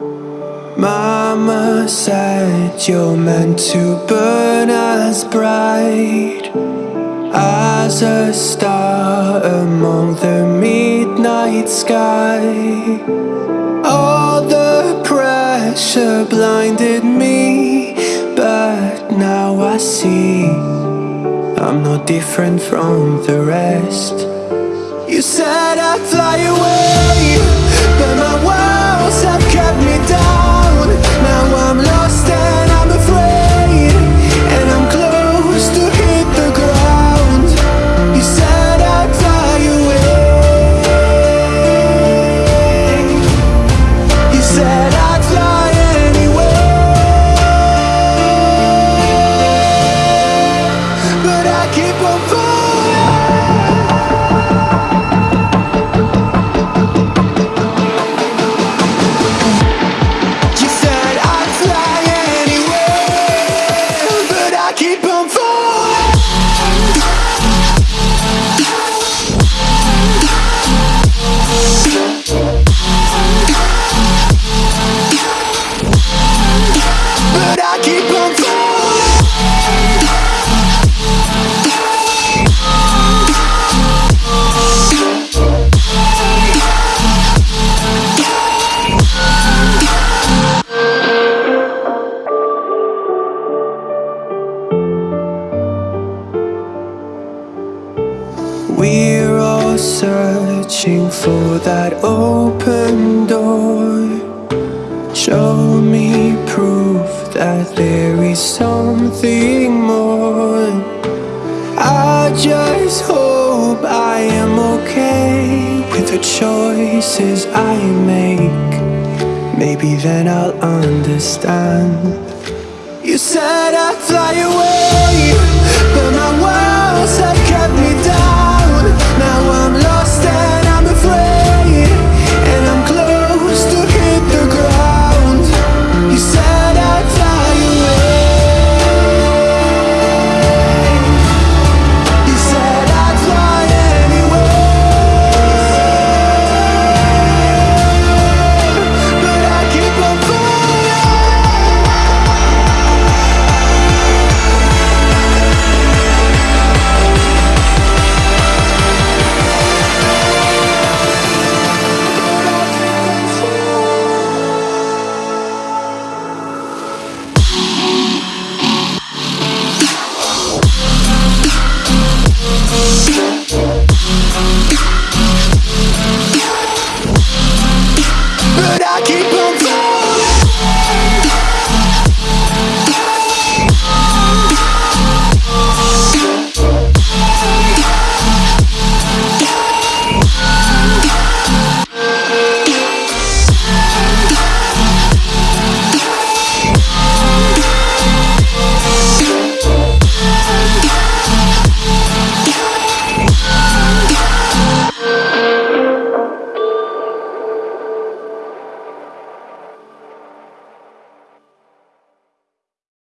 Mama said you're meant to burn as bright as a star among the midnight sky. All the pressure blinded me, but now I see I'm not different from the rest. You said I'd fly I keep on. Searching for that open door. Show me proof that there is something more. I just hope I am okay with the choices I make. Maybe then I'll understand. You said I'd fly away,